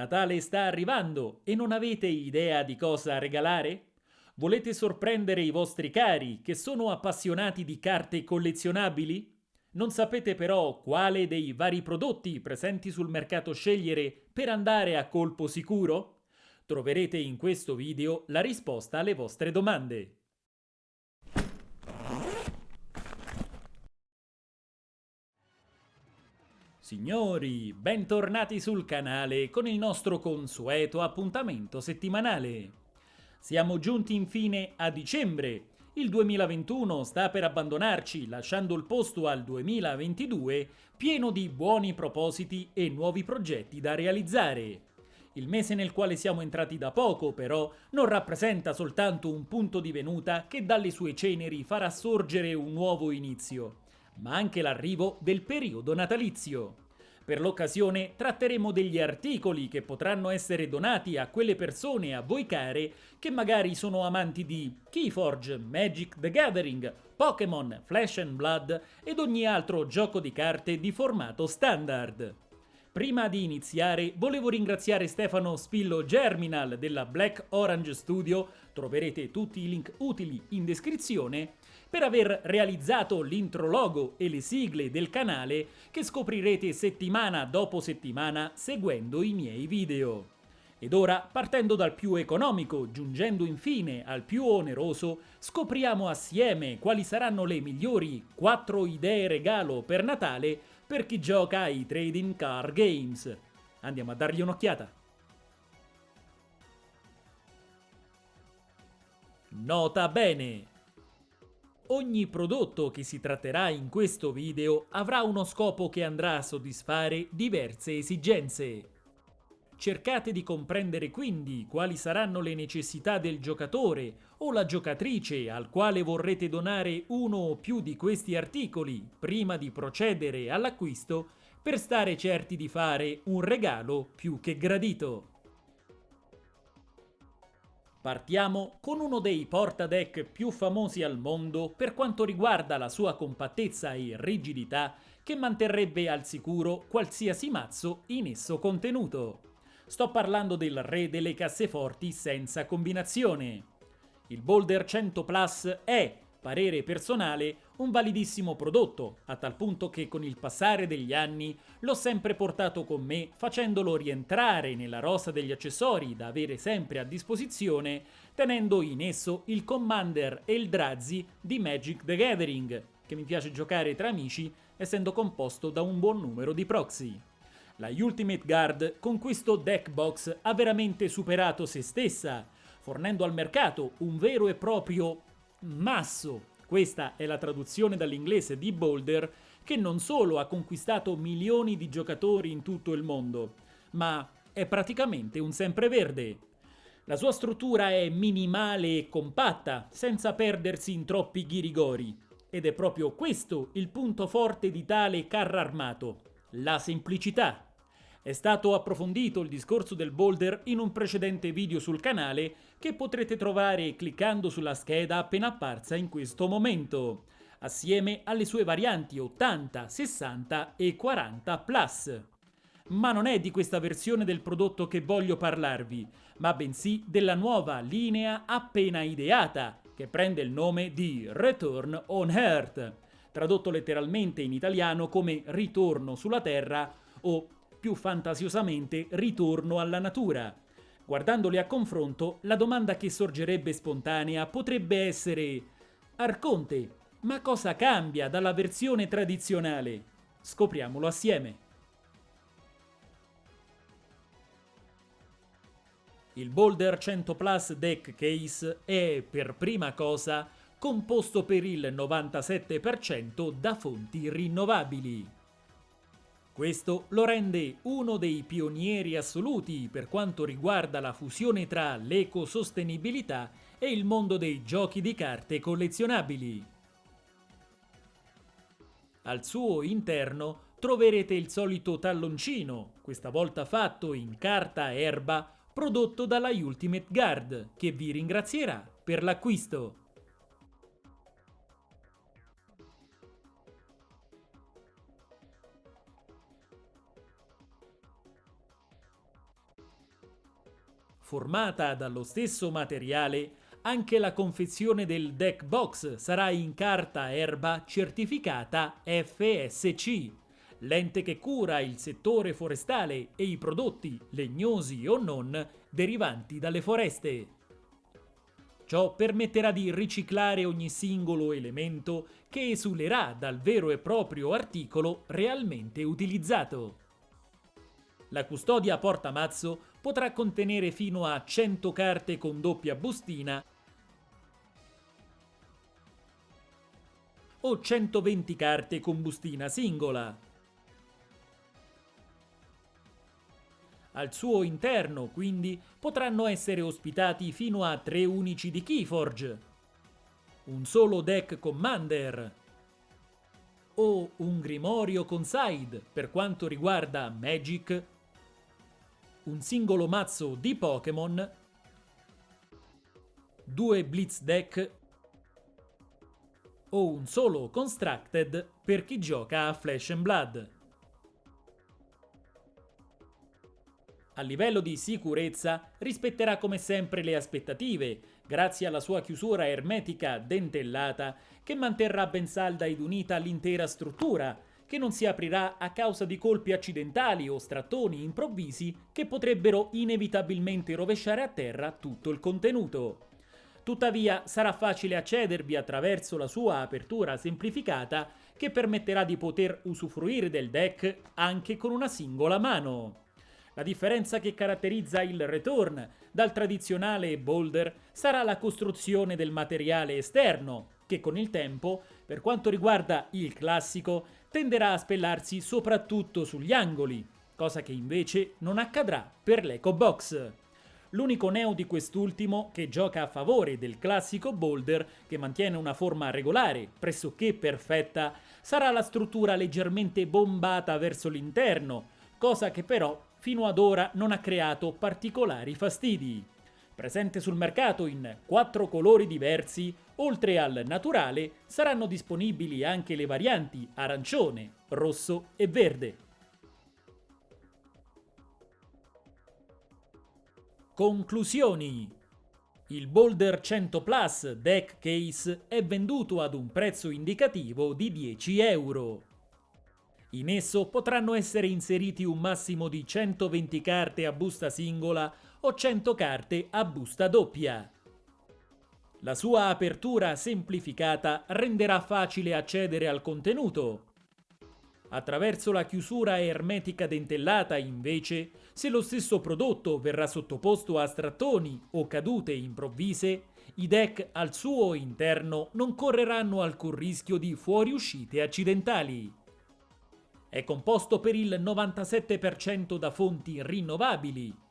Natale sta arrivando e non avete idea di cosa regalare? Volete sorprendere i vostri cari che sono appassionati di carte collezionabili? Non sapete però quale dei vari prodotti presenti sul mercato scegliere per andare a colpo sicuro? Troverete in questo video la risposta alle vostre domande. Signori, bentornati sul canale con il nostro consueto appuntamento settimanale. Siamo giunti infine a dicembre. Il 2021 sta per abbandonarci, lasciando il posto al 2022 pieno di buoni propositi e nuovi progetti da realizzare. Il mese nel quale siamo entrati da poco, però, non rappresenta soltanto un punto di venuta che dalle sue ceneri farà sorgere un nuovo inizio ma anche l'arrivo del periodo natalizio. Per l'occasione tratteremo degli articoli che potranno essere donati a quelle persone a voi care che magari sono amanti di Keyforge, Magic the Gathering, Pokémon, Flash and Blood ed ogni altro gioco di carte di formato standard. Prima di iniziare volevo ringraziare Stefano Spillo Germinal della Black Orange Studio, troverete tutti i link utili in descrizione, per aver realizzato l'intro logo e le sigle del canale che scoprirete settimana dopo settimana seguendo i miei video. Ed ora, partendo dal più economico, giungendo infine al più oneroso, scopriamo assieme quali saranno le migliori 4 idee regalo per Natale per chi gioca ai trading card games. Andiamo a dargli un'occhiata. Nota bene! Ogni prodotto che si tratterà in questo video avrà uno scopo che andrà a soddisfare diverse esigenze. Cercate di comprendere quindi quali saranno le necessità del giocatore o la giocatrice al quale vorrete donare uno o più di questi articoli prima di procedere all'acquisto per stare certi di fare un regalo più che gradito. Partiamo con uno dei portadeck più famosi al mondo per quanto riguarda la sua compattezza e rigidità che manterrebbe al sicuro qualsiasi mazzo in esso contenuto. Sto parlando del re delle casseforti senza combinazione. Il Boulder 100 Plus è, parere personale, un validissimo prodotto, a tal punto che con il passare degli anni l'ho sempre portato con me facendolo rientrare nella rosa degli accessori da avere sempre a disposizione, tenendo in esso il Commander e il Drazi di Magic the Gathering, che mi piace giocare tra amici essendo composto da un buon numero di proxy. La Ultimate Guard con questo deck box ha veramente superato se stessa, fornendo al mercato un vero e proprio masso questa è la traduzione dall'inglese di Boulder che non solo ha conquistato milioni di giocatori in tutto il mondo, ma è praticamente un sempreverde. La sua struttura è minimale e compatta, senza perdersi in troppi ghirigori. Ed è proprio questo il punto forte di tale carro armato, la semplicità. È stato approfondito il discorso del boulder in un precedente video sul canale che potrete trovare cliccando sulla scheda appena apparsa in questo momento, assieme alle sue varianti 80, 60 e 40 Plus. Ma non è di questa versione del prodotto che voglio parlarvi, ma bensì della nuova linea appena ideata, che prende il nome di Return on Earth, tradotto letteralmente in italiano come Ritorno sulla Terra o più fantasiosamente ritorno alla natura. Guardandoli a confronto, la domanda che sorgerebbe spontanea potrebbe essere Arconte, ma cosa cambia dalla versione tradizionale? Scopriamolo assieme. Il Boulder 100 Plus Deck Case è, per prima cosa, composto per il 97% da fonti rinnovabili. Questo lo rende uno dei pionieri assoluti per quanto riguarda la fusione tra l'ecosostenibilità e il mondo dei giochi di carte collezionabili. Al suo interno troverete il solito talloncino, questa volta fatto in carta erba, prodotto dalla Ultimate Guard, che vi ringrazierà per l'acquisto. Formata dallo stesso materiale, anche la confezione del deck box sarà in carta erba certificata FSC, l'ente che cura il settore forestale e i prodotti, legnosi o non, derivanti dalle foreste. Ciò permetterà di riciclare ogni singolo elemento che esulerà dal vero e proprio articolo realmente utilizzato. La custodia portamazzo potrà contenere fino a 100 carte con doppia bustina o 120 carte con bustina singola. Al suo interno, quindi, potranno essere ospitati fino a tre unici di Keyforge, un solo deck Commander o un Grimorio con side per quanto riguarda Magic, un singolo mazzo di Pokémon, due Blitz deck o un solo Constructed per chi gioca a Flesh and Blood. A livello di sicurezza rispetterà come sempre le aspettative, grazie alla sua chiusura ermetica dentellata che manterrà ben salda ed unita l'intera struttura, che non si aprirà a causa di colpi accidentali o strattoni improvvisi che potrebbero inevitabilmente rovesciare a terra tutto il contenuto. Tuttavia sarà facile accedervi attraverso la sua apertura semplificata che permetterà di poter usufruire del deck anche con una singola mano. La differenza che caratterizza il return dal tradizionale boulder sarà la costruzione del materiale esterno, che con il tempo, per quanto riguarda il classico, tenderà a spellarsi soprattutto sugli angoli, cosa che invece non accadrà per l'Eco Box. L'unico neo di quest'ultimo, che gioca a favore del classico boulder, che mantiene una forma regolare, pressoché perfetta, sarà la struttura leggermente bombata verso l'interno, cosa che però fino ad ora non ha creato particolari fastidi. Presente sul mercato in quattro colori diversi, oltre al naturale saranno disponibili anche le varianti arancione, rosso e verde. Conclusioni il Boulder 100 Plus Deck Case è venduto ad un prezzo indicativo di 10 euro. In esso potranno essere inseriti un massimo di 120 carte a busta singola o 100 carte a busta doppia. La sua apertura semplificata renderà facile accedere al contenuto. Attraverso la chiusura ermetica dentellata, invece, se lo stesso prodotto verrà sottoposto a strattoni o cadute improvvise, i deck al suo interno non correranno alcun rischio di fuoriuscite accidentali. È composto per il 97% da fonti rinnovabili.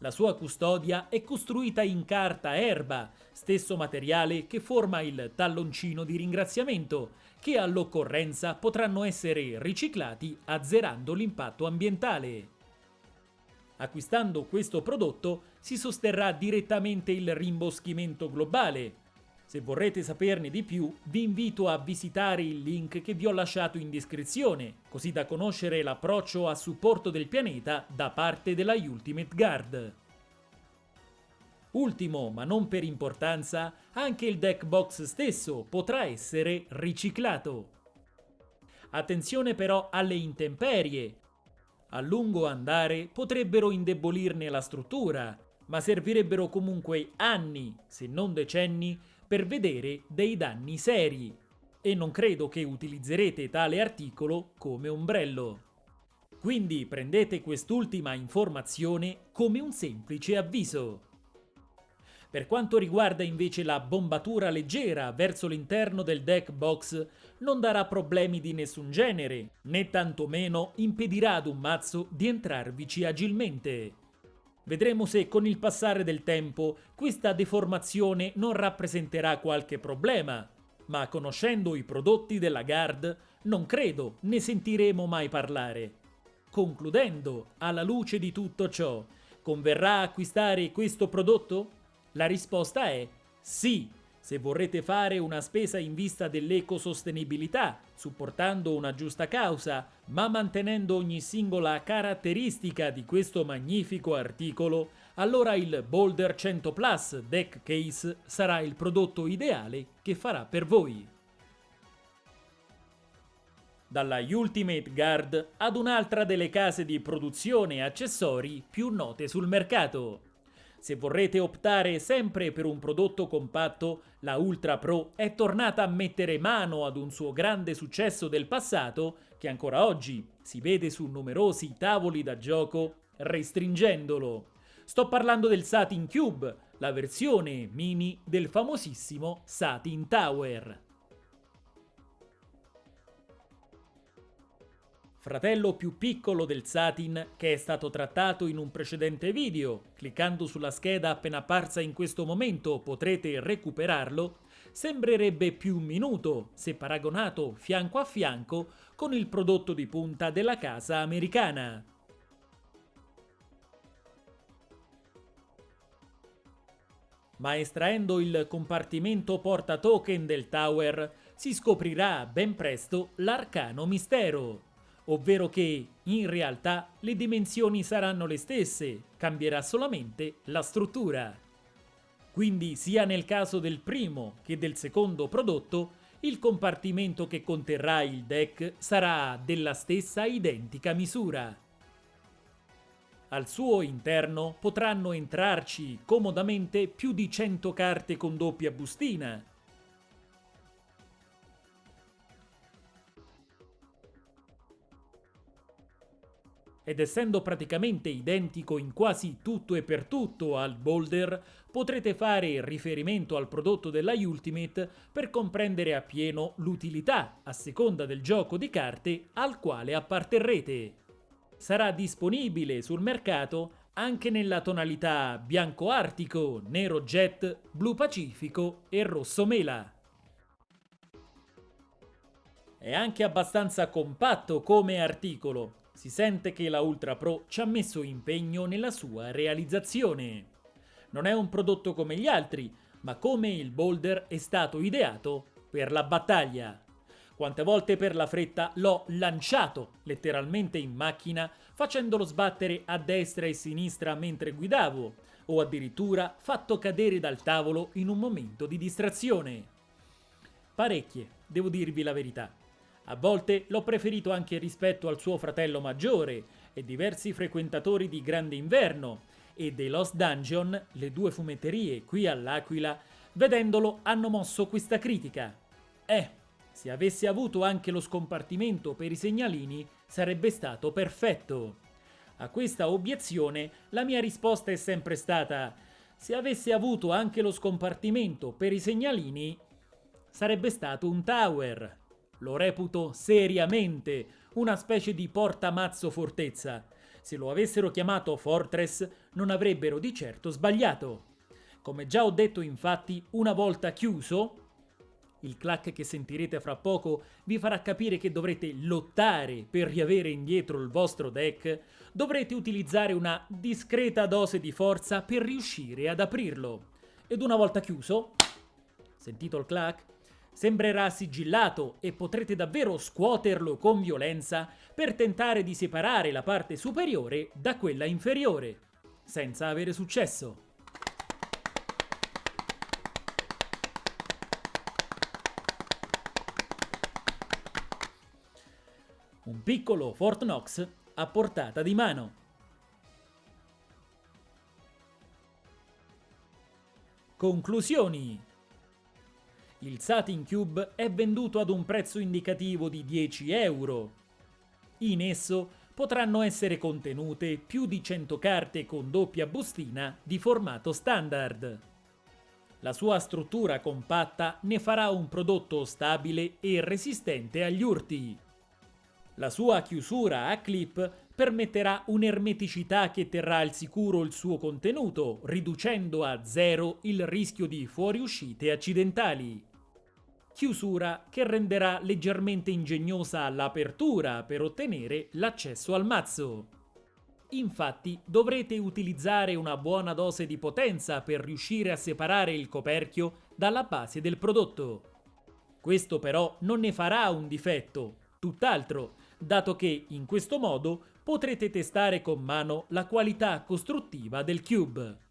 La sua custodia è costruita in carta erba, stesso materiale che forma il talloncino di ringraziamento, che all'occorrenza potranno essere riciclati azzerando l'impatto ambientale. Acquistando questo prodotto si sosterrà direttamente il rimboschimento globale, se vorrete saperne di più, vi invito a visitare il link che vi ho lasciato in descrizione, così da conoscere l'approccio a supporto del pianeta da parte della Ultimate Guard. Ultimo, ma non per importanza, anche il deck box stesso potrà essere riciclato. Attenzione però alle intemperie. A lungo andare potrebbero indebolirne la struttura, ma servirebbero comunque anni, se non decenni, per vedere dei danni seri e non credo che utilizzerete tale articolo come ombrello. Quindi prendete quest'ultima informazione come un semplice avviso. Per quanto riguarda invece la bombatura leggera verso l'interno del deck box, non darà problemi di nessun genere, né tantomeno impedirà ad un mazzo di entrarvici agilmente. Vedremo se con il passare del tempo questa deformazione non rappresenterà qualche problema, ma conoscendo i prodotti della Guard non credo ne sentiremo mai parlare. Concludendo, alla luce di tutto ciò, converrà acquistare questo prodotto? La risposta è sì, se vorrete fare una spesa in vista dell'ecosostenibilità, supportando una giusta causa, ma mantenendo ogni singola caratteristica di questo magnifico articolo, allora il Boulder 100 Plus Deck Case sarà il prodotto ideale che farà per voi. Dalla Ultimate Guard ad un'altra delle case di produzione e accessori più note sul mercato. Se vorrete optare sempre per un prodotto compatto, la Ultra Pro è tornata a mettere mano ad un suo grande successo del passato che ancora oggi si vede su numerosi tavoli da gioco restringendolo. Sto parlando del Satin Cube, la versione mini del famosissimo Satin Tower. Fratello più piccolo del Satin che è stato trattato in un precedente video. Cliccando sulla scheda appena apparsa in questo momento potrete recuperarlo. Sembrerebbe più minuto se paragonato fianco a fianco con il prodotto di punta della casa americana. Ma estraendo il compartimento porta token del tower si scoprirà ben presto l'arcano mistero ovvero che, in realtà, le dimensioni saranno le stesse, cambierà solamente la struttura. Quindi sia nel caso del primo che del secondo prodotto, il compartimento che conterrà il deck sarà della stessa identica misura. Al suo interno potranno entrarci comodamente più di 100 carte con doppia bustina, ed essendo praticamente identico in quasi tutto e per tutto al Boulder, potrete fare riferimento al prodotto della Ultimate per comprendere appieno l'utilità, a seconda del gioco di carte, al quale apparterrete. Sarà disponibile sul mercato anche nella tonalità bianco artico, nero jet, blu pacifico e rosso mela. È anche abbastanza compatto come articolo, si sente che la Ultra Pro ci ha messo impegno nella sua realizzazione. Non è un prodotto come gli altri, ma come il Boulder è stato ideato per la battaglia. Quante volte per la fretta l'ho lanciato letteralmente in macchina facendolo sbattere a destra e sinistra mentre guidavo, o addirittura fatto cadere dal tavolo in un momento di distrazione. Parecchie, devo dirvi la verità. A volte l'ho preferito anche rispetto al suo fratello maggiore e diversi frequentatori di Grande Inverno e dei Lost Dungeon, le due fumetterie qui all'Aquila, vedendolo hanno mosso questa critica. Eh, se avesse avuto anche lo scompartimento per i segnalini sarebbe stato perfetto. A questa obiezione la mia risposta è sempre stata se avesse avuto anche lo scompartimento per i segnalini sarebbe stato un tower. Lo reputo seriamente una specie di portamazzo fortezza. Se lo avessero chiamato Fortress non avrebbero di certo sbagliato. Come già ho detto infatti, una volta chiuso, il clack che sentirete fra poco vi farà capire che dovrete lottare per riavere indietro il vostro deck, dovrete utilizzare una discreta dose di forza per riuscire ad aprirlo. Ed una volta chiuso, sentito il clack, sembrerà sigillato e potrete davvero scuoterlo con violenza per tentare di separare la parte superiore da quella inferiore, senza avere successo. Un piccolo Fort Knox a portata di mano. Conclusioni il Satin Cube è venduto ad un prezzo indicativo di 10 euro. In esso potranno essere contenute più di 100 carte con doppia bustina di formato standard. La sua struttura compatta ne farà un prodotto stabile e resistente agli urti. La sua chiusura a clip permetterà un'ermeticità che terrà al sicuro il suo contenuto, riducendo a zero il rischio di fuoriuscite accidentali chiusura che renderà leggermente ingegnosa l'apertura per ottenere l'accesso al mazzo. Infatti dovrete utilizzare una buona dose di potenza per riuscire a separare il coperchio dalla base del prodotto. Questo però non ne farà un difetto, tutt'altro, dato che in questo modo potrete testare con mano la qualità costruttiva del cube.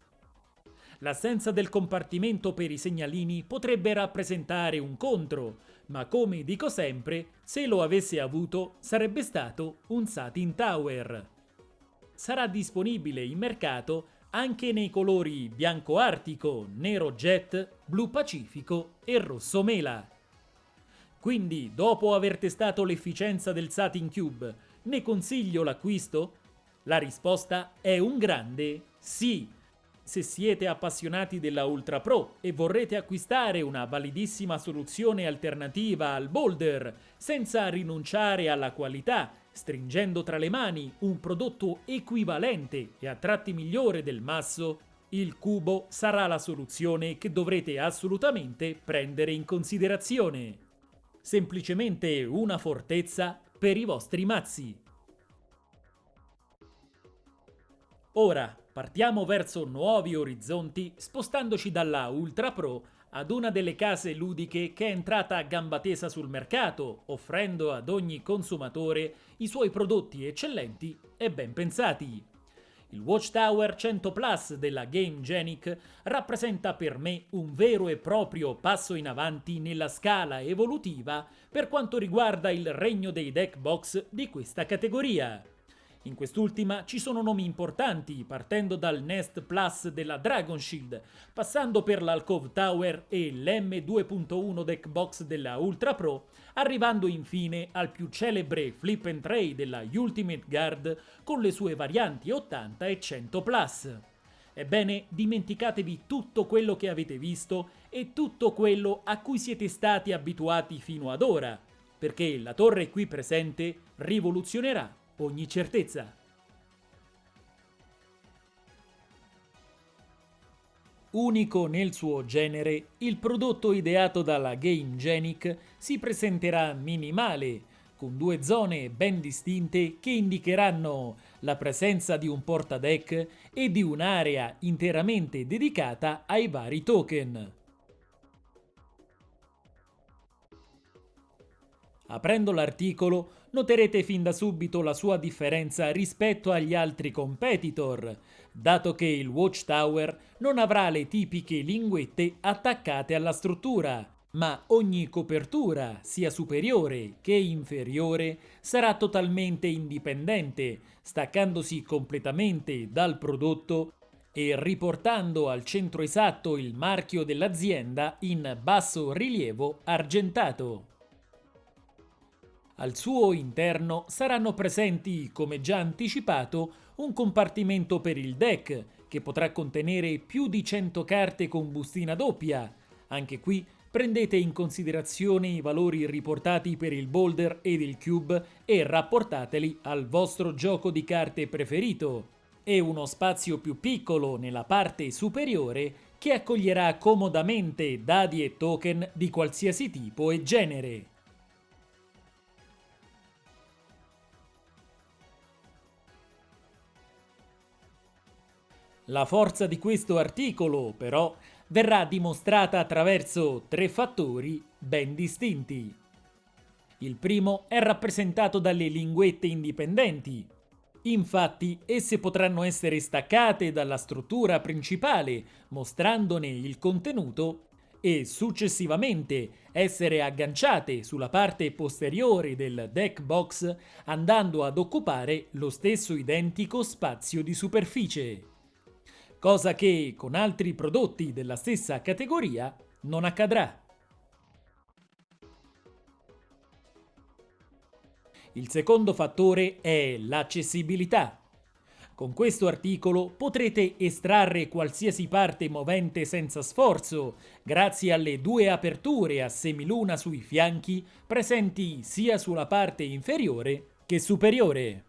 L'assenza del compartimento per i segnalini potrebbe rappresentare un contro, ma come dico sempre, se lo avesse avuto sarebbe stato un Satin Tower. Sarà disponibile in mercato anche nei colori bianco artico, nero jet, blu pacifico e rosso mela. Quindi, dopo aver testato l'efficienza del Satin Cube, ne consiglio l'acquisto? La risposta è un grande sì. Se siete appassionati della Ultra Pro e vorrete acquistare una validissima soluzione alternativa al Boulder senza rinunciare alla qualità, stringendo tra le mani un prodotto equivalente e a tratti migliore del masso, il cubo sarà la soluzione che dovrete assolutamente prendere in considerazione. Semplicemente una fortezza per i vostri mazzi. Ora partiamo verso nuovi orizzonti spostandoci dalla Ultra Pro ad una delle case ludiche che è entrata a gamba tesa sul mercato, offrendo ad ogni consumatore i suoi prodotti eccellenti e ben pensati. Il Watchtower 100 Plus della Game Genic rappresenta per me un vero e proprio passo in avanti nella scala evolutiva per quanto riguarda il regno dei deck box di questa categoria. In quest'ultima ci sono nomi importanti, partendo dal Nest Plus della Dragon Shield, passando per l'Alcove Tower e l'M2.1 deck box della Ultra Pro, arrivando infine al più celebre Flip and Tray della Ultimate Guard con le sue varianti 80 e 100 Plus. Ebbene, dimenticatevi tutto quello che avete visto e tutto quello a cui siete stati abituati fino ad ora, perché la torre qui presente rivoluzionerà ogni certezza. Unico nel suo genere, il prodotto ideato dalla Game Genic si presenterà minimale, con due zone ben distinte che indicheranno la presenza di un portadeck e di un'area interamente dedicata ai vari token. Aprendo l'articolo noterete fin da subito la sua differenza rispetto agli altri competitor, dato che il Watchtower non avrà le tipiche linguette attaccate alla struttura, ma ogni copertura, sia superiore che inferiore, sarà totalmente indipendente, staccandosi completamente dal prodotto e riportando al centro esatto il marchio dell'azienda in basso rilievo argentato. Al suo interno saranno presenti, come già anticipato, un compartimento per il deck, che potrà contenere più di 100 carte con bustina doppia. Anche qui prendete in considerazione i valori riportati per il boulder ed il cube e rapportateli al vostro gioco di carte preferito. E uno spazio più piccolo nella parte superiore che accoglierà comodamente dadi e token di qualsiasi tipo e genere. La forza di questo articolo, però, verrà dimostrata attraverso tre fattori ben distinti. Il primo è rappresentato dalle linguette indipendenti. Infatti, esse potranno essere staccate dalla struttura principale, mostrandone il contenuto, e successivamente essere agganciate sulla parte posteriore del deck box, andando ad occupare lo stesso identico spazio di superficie cosa che con altri prodotti della stessa categoria non accadrà. Il secondo fattore è l'accessibilità. Con questo articolo potrete estrarre qualsiasi parte movente senza sforzo, grazie alle due aperture a semiluna sui fianchi presenti sia sulla parte inferiore che superiore.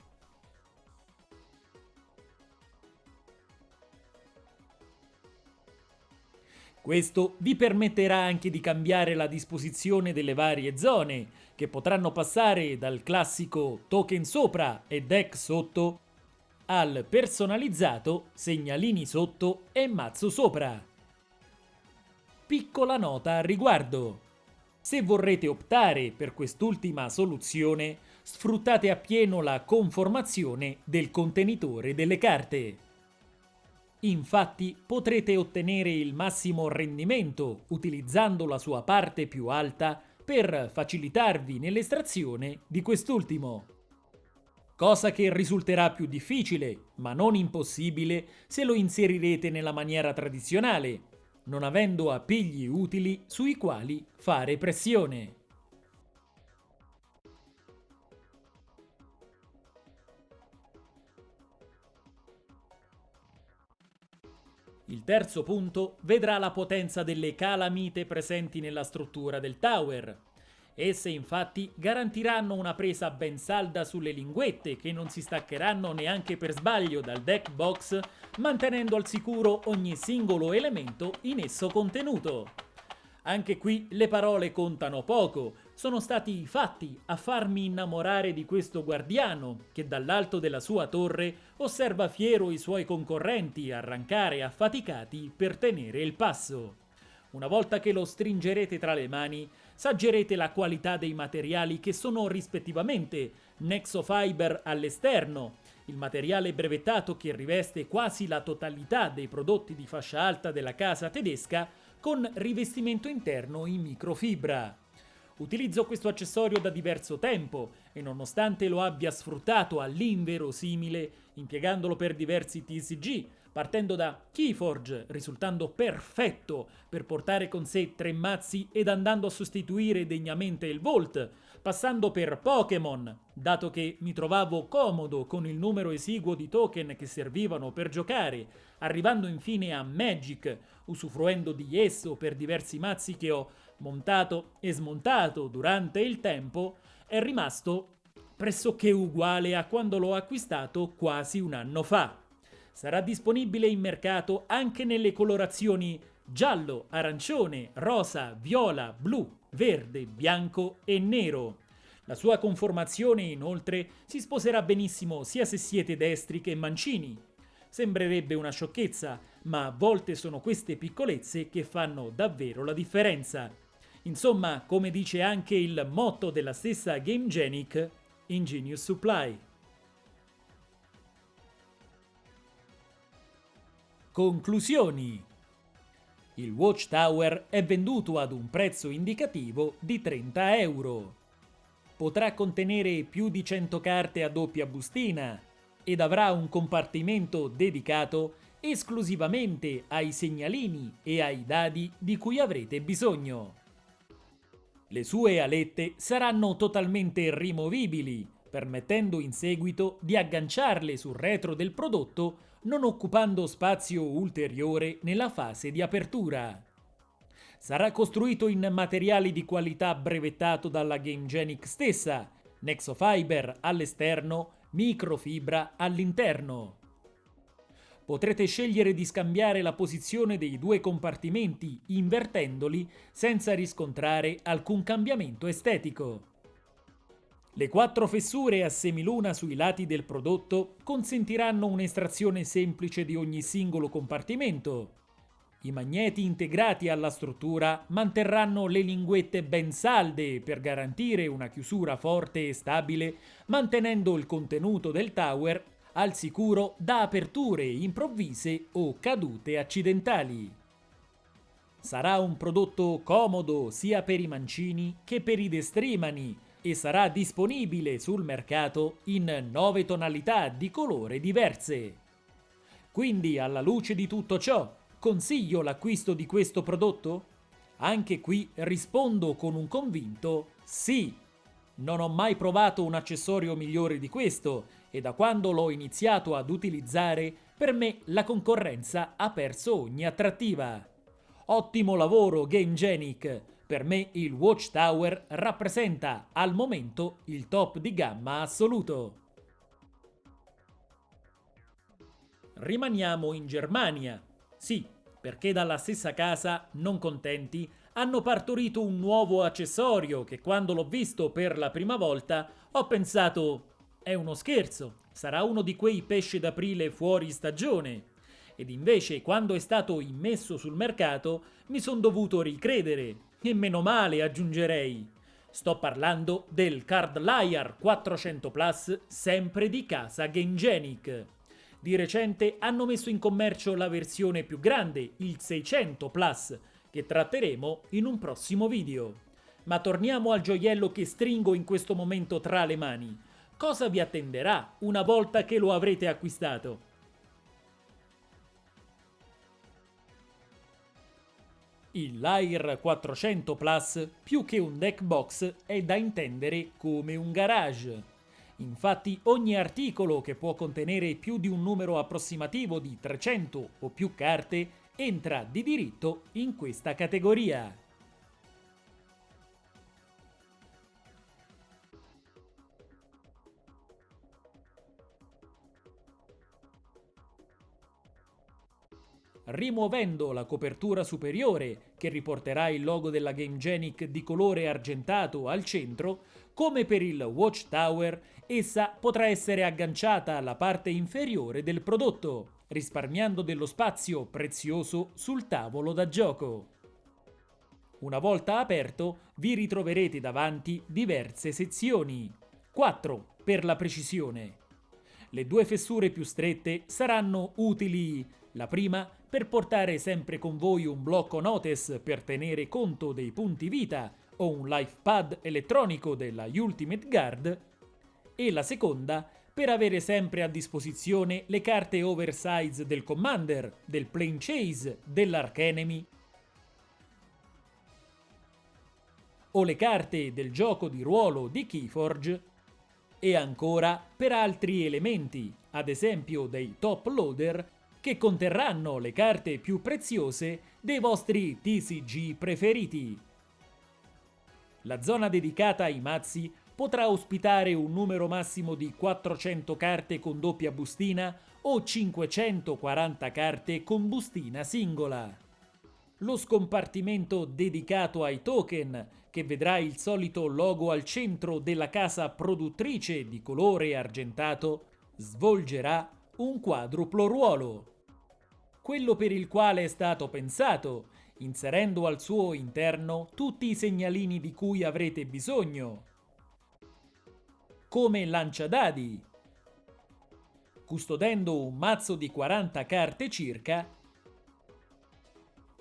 Questo vi permetterà anche di cambiare la disposizione delle varie zone, che potranno passare dal classico token sopra e deck sotto al personalizzato segnalini sotto e mazzo sopra. Piccola nota al riguardo. Se vorrete optare per quest'ultima soluzione, sfruttate appieno la conformazione del contenitore delle carte. Infatti potrete ottenere il massimo rendimento utilizzando la sua parte più alta per facilitarvi nell'estrazione di quest'ultimo. Cosa che risulterà più difficile, ma non impossibile, se lo inserirete nella maniera tradizionale, non avendo appigli utili sui quali fare pressione. Il terzo punto vedrà la potenza delle calamite presenti nella struttura del tower. Esse infatti garantiranno una presa ben salda sulle linguette che non si staccheranno neanche per sbaglio dal deck box, mantenendo al sicuro ogni singolo elemento in esso contenuto. Anche qui le parole contano poco, sono stati i fatti a farmi innamorare di questo guardiano che dall'alto della sua torre osserva fiero i suoi concorrenti arrancare affaticati per tenere il passo. Una volta che lo stringerete tra le mani, saggerete la qualità dei materiali che sono rispettivamente Nexofiber all'esterno, il materiale brevettato che riveste quasi la totalità dei prodotti di fascia alta della casa tedesca, con rivestimento interno in microfibra. Utilizzo questo accessorio da diverso tempo e nonostante lo abbia sfruttato all'inverosimile, impiegandolo per diversi TCG, partendo da Keyforge, risultando perfetto per portare con sé tre mazzi ed andando a sostituire degnamente il Volt, passando per Pokémon, dato che mi trovavo comodo con il numero esiguo di token che servivano per giocare, arrivando infine a Magic, usufruendo di esso per diversi mazzi che ho montato e smontato durante il tempo, è rimasto pressoché uguale a quando l'ho acquistato quasi un anno fa. Sarà disponibile in mercato anche nelle colorazioni giallo, arancione, rosa, viola, blu, verde, bianco e nero. La sua conformazione inoltre si sposerà benissimo sia se siete destri che mancini. Sembrerebbe una sciocchezza, ma a volte sono queste piccolezze che fanno davvero la differenza. Insomma, come dice anche il motto della stessa GameGenic, Ingenious Supply. Conclusioni Il Watchtower è venduto ad un prezzo indicativo di 30 euro. Potrà contenere più di 100 carte a doppia bustina ed avrà un compartimento dedicato esclusivamente ai segnalini e ai dadi di cui avrete bisogno. Le sue alette saranno totalmente rimovibili, permettendo in seguito di agganciarle sul retro del prodotto non occupando spazio ulteriore nella fase di apertura. Sarà costruito in materiali di qualità brevettato dalla GameGenic stessa, Nexofiber all'esterno, microfibra all'interno. Potrete scegliere di scambiare la posizione dei due compartimenti invertendoli senza riscontrare alcun cambiamento estetico. Le quattro fessure a semiluna sui lati del prodotto consentiranno un'estrazione semplice di ogni singolo compartimento. I magneti integrati alla struttura manterranno le linguette ben salde per garantire una chiusura forte e stabile, mantenendo il contenuto del tower al sicuro da aperture improvvise o cadute accidentali. Sarà un prodotto comodo sia per i mancini che per i destrimani e sarà disponibile sul mercato in nove tonalità di colore diverse. Quindi alla luce di tutto ciò, consiglio l'acquisto di questo prodotto? Anche qui rispondo con un convinto sì. Non ho mai provato un accessorio migliore di questo e da quando l'ho iniziato ad utilizzare, per me la concorrenza ha perso ogni attrattiva. Ottimo lavoro GameGenic! Per me il Watchtower rappresenta al momento il top di gamma assoluto. Rimaniamo in Germania. Sì, perché dalla stessa casa, non contenti, hanno partorito un nuovo accessorio che quando l'ho visto per la prima volta ho pensato è uno scherzo, sarà uno di quei pesci d'aprile fuori stagione. Ed invece quando è stato immesso sul mercato mi son dovuto ricredere, e meno male aggiungerei. Sto parlando del Card Liar 400 Plus, sempre di casa GameGenic. Di recente hanno messo in commercio la versione più grande, il 600 Plus, che tratteremo in un prossimo video. Ma torniamo al gioiello che stringo in questo momento tra le mani. Cosa vi attenderà una volta che lo avrete acquistato? Il Lyre 400 Plus, più che un deck box, è da intendere come un garage. Infatti ogni articolo che può contenere più di un numero approssimativo di 300 o più carte entra di diritto in questa categoria. rimuovendo la copertura superiore che riporterà il logo della GameGenic di colore argentato al centro, come per il Watchtower, essa potrà essere agganciata alla parte inferiore del prodotto, risparmiando dello spazio prezioso sul tavolo da gioco. Una volta aperto vi ritroverete davanti diverse sezioni, 4 per la precisione. Le due fessure più strette saranno utili, la prima per portare sempre con voi un blocco notice per tenere conto dei punti vita o un life pad elettronico della Ultimate Guard e la seconda per avere sempre a disposizione le carte oversize del Commander, del Plane Chase, dell'Archenemy o le carte del gioco di ruolo di Keyforge e ancora per altri elementi, ad esempio dei top loader che conterranno le carte più preziose dei vostri TCG preferiti. La zona dedicata ai mazzi potrà ospitare un numero massimo di 400 carte con doppia bustina o 540 carte con bustina singola. Lo scompartimento dedicato ai token, che vedrà il solito logo al centro della casa produttrice di colore argentato, svolgerà un quadruplo ruolo. Quello per il quale è stato pensato, inserendo al suo interno tutti i segnalini di cui avrete bisogno, come lanciadadi, custodendo un mazzo di 40 carte circa,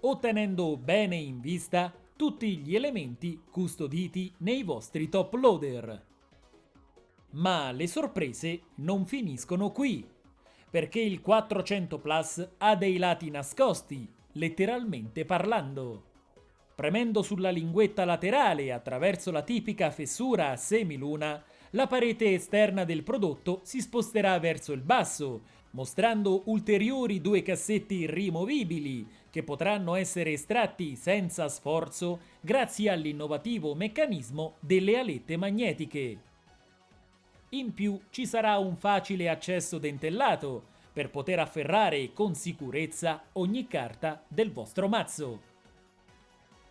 ottenendo bene in vista tutti gli elementi custoditi nei vostri top loader. Ma le sorprese non finiscono qui perché il 400 Plus ha dei lati nascosti, letteralmente parlando. Premendo sulla linguetta laterale attraverso la tipica fessura a semiluna, la parete esterna del prodotto si sposterà verso il basso, mostrando ulteriori due cassetti rimovibili che potranno essere estratti senza sforzo grazie all'innovativo meccanismo delle alette magnetiche. In più ci sarà un facile accesso dentellato per poter afferrare con sicurezza ogni carta del vostro mazzo.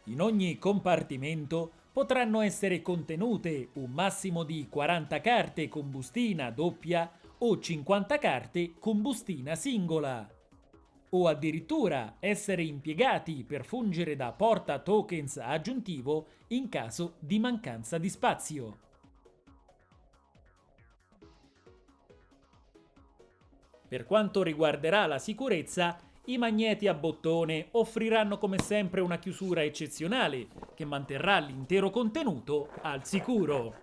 In ogni compartimento potranno essere contenute un massimo di 40 carte con bustina doppia o 50 carte con bustina singola o addirittura essere impiegati per fungere da porta tokens aggiuntivo in caso di mancanza di spazio. Per quanto riguarderà la sicurezza, i magneti a bottone offriranno come sempre una chiusura eccezionale che manterrà l'intero contenuto al sicuro.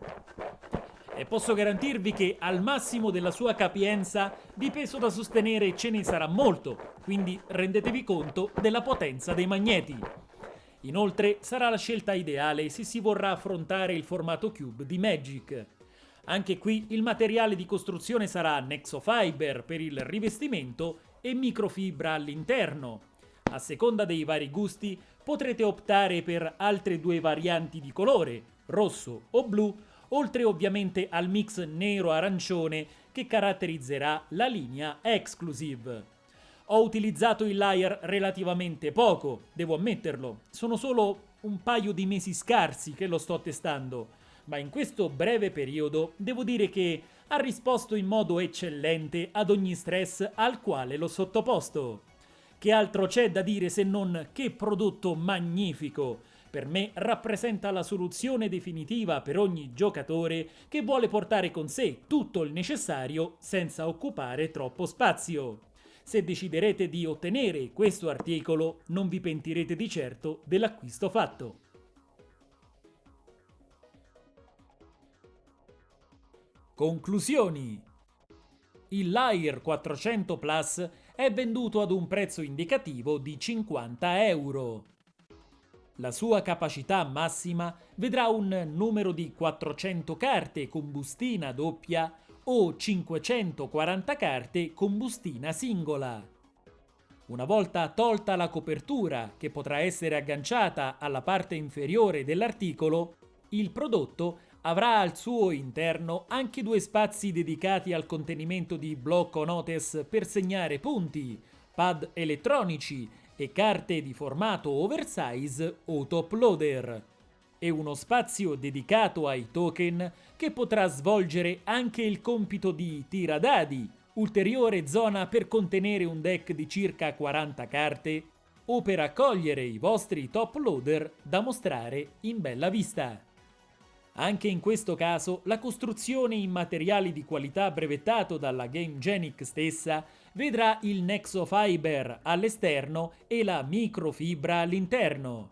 E posso garantirvi che al massimo della sua capienza di peso da sostenere ce ne sarà molto, quindi rendetevi conto della potenza dei magneti. Inoltre sarà la scelta ideale se si vorrà affrontare il formato cube di Magic. Anche qui il materiale di costruzione sarà Nexofiber per il rivestimento e microfibra all'interno. A seconda dei vari gusti potrete optare per altre due varianti di colore, rosso o blu, oltre ovviamente al mix nero-arancione che caratterizzerà la linea Exclusive. Ho utilizzato il layer relativamente poco, devo ammetterlo, sono solo un paio di mesi scarsi che lo sto testando, ma in questo breve periodo devo dire che ha risposto in modo eccellente ad ogni stress al quale l'ho sottoposto. Che altro c'è da dire se non che prodotto magnifico, per me rappresenta la soluzione definitiva per ogni giocatore che vuole portare con sé tutto il necessario senza occupare troppo spazio. Se deciderete di ottenere questo articolo non vi pentirete di certo dell'acquisto fatto. Conclusioni Il Lyre 400 Plus è venduto ad un prezzo indicativo di 50 euro. La sua capacità massima vedrà un numero di 400 carte con bustina doppia o 540 carte con bustina singola. Una volta tolta la copertura, che potrà essere agganciata alla parte inferiore dell'articolo, il prodotto avrà al suo interno anche due spazi dedicati al contenimento di blocco notes per segnare punti, pad elettronici e carte di formato oversize o top loader e uno spazio dedicato ai token che potrà svolgere anche il compito di tiradadi, ulteriore zona per contenere un deck di circa 40 carte o per accogliere i vostri top loader da mostrare in bella vista. Anche in questo caso la costruzione in materiali di qualità brevettato dalla GameGenic stessa vedrà il Nexofiber all'esterno e la microfibra all'interno.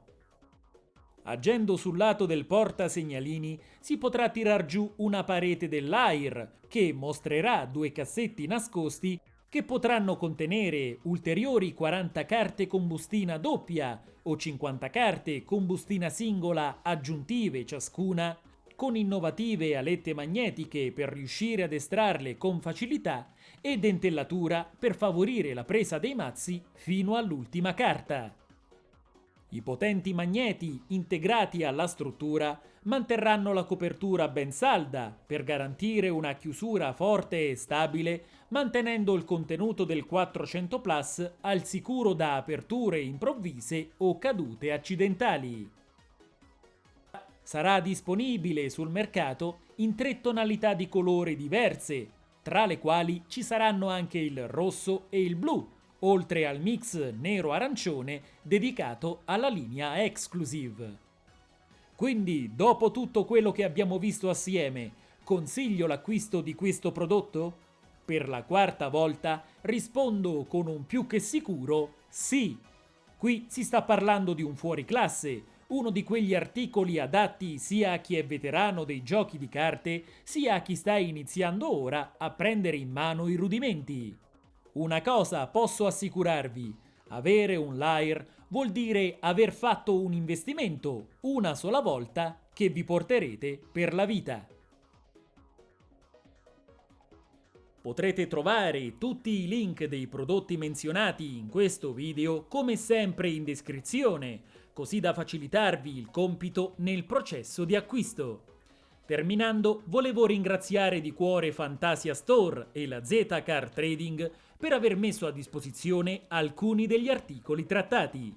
Agendo sul lato del portasegnalini si potrà tirar giù una parete dell'AIR che mostrerà due cassetti nascosti che potranno contenere ulteriori 40 carte con bustina doppia o 50 carte con bustina singola aggiuntive ciascuna con innovative alette magnetiche per riuscire ad estrarle con facilità e dentellatura per favorire la presa dei mazzi fino all'ultima carta. I potenti magneti integrati alla struttura manterranno la copertura ben salda per garantire una chiusura forte e stabile mantenendo il contenuto del 400 Plus al sicuro da aperture improvvise o cadute accidentali sarà disponibile sul mercato in tre tonalità di colore diverse, tra le quali ci saranno anche il rosso e il blu, oltre al mix nero-arancione dedicato alla linea Exclusive. Quindi, dopo tutto quello che abbiamo visto assieme, consiglio l'acquisto di questo prodotto? Per la quarta volta rispondo con un più che sicuro sì. Qui si sta parlando di un fuoriclasse, uno di quegli articoli adatti sia a chi è veterano dei giochi di carte, sia a chi sta iniziando ora a prendere in mano i rudimenti. Una cosa posso assicurarvi, avere un Lyre vuol dire aver fatto un investimento una sola volta che vi porterete per la vita. Potrete trovare tutti i link dei prodotti menzionati in questo video come sempre in descrizione, così da facilitarvi il compito nel processo di acquisto. Terminando, volevo ringraziare di cuore Fantasia Store e la Z Car Trading per aver messo a disposizione alcuni degli articoli trattati.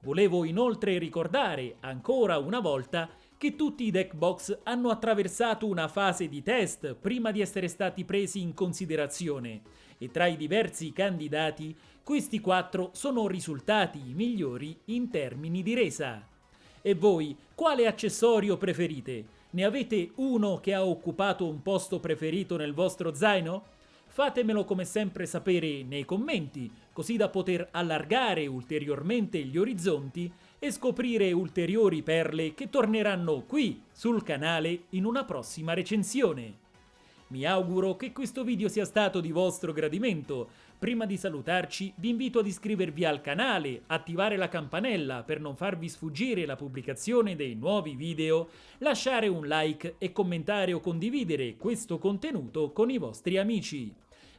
Volevo inoltre ricordare ancora una volta che tutti i deck box hanno attraversato una fase di test prima di essere stati presi in considerazione e tra i diversi candidati questi quattro sono risultati migliori in termini di resa. E voi, quale accessorio preferite? Ne avete uno che ha occupato un posto preferito nel vostro zaino? Fatemelo come sempre sapere nei commenti, così da poter allargare ulteriormente gli orizzonti e scoprire ulteriori perle che torneranno qui sul canale in una prossima recensione. Mi auguro che questo video sia stato di vostro gradimento. Prima di salutarci vi invito ad iscrivervi al canale, attivare la campanella per non farvi sfuggire la pubblicazione dei nuovi video, lasciare un like e commentare o condividere questo contenuto con i vostri amici.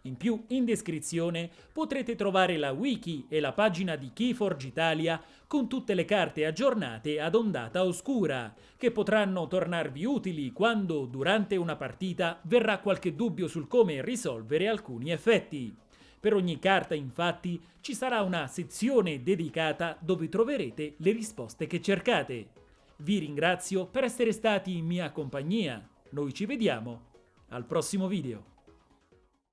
In più, in descrizione potrete trovare la wiki e la pagina di Keyforge Italia con tutte le carte aggiornate ad ondata oscura, che potranno tornarvi utili quando, durante una partita, verrà qualche dubbio sul come risolvere alcuni effetti. Per ogni carta, infatti, ci sarà una sezione dedicata dove troverete le risposte che cercate. Vi ringrazio per essere stati in mia compagnia. Noi ci vediamo al prossimo video.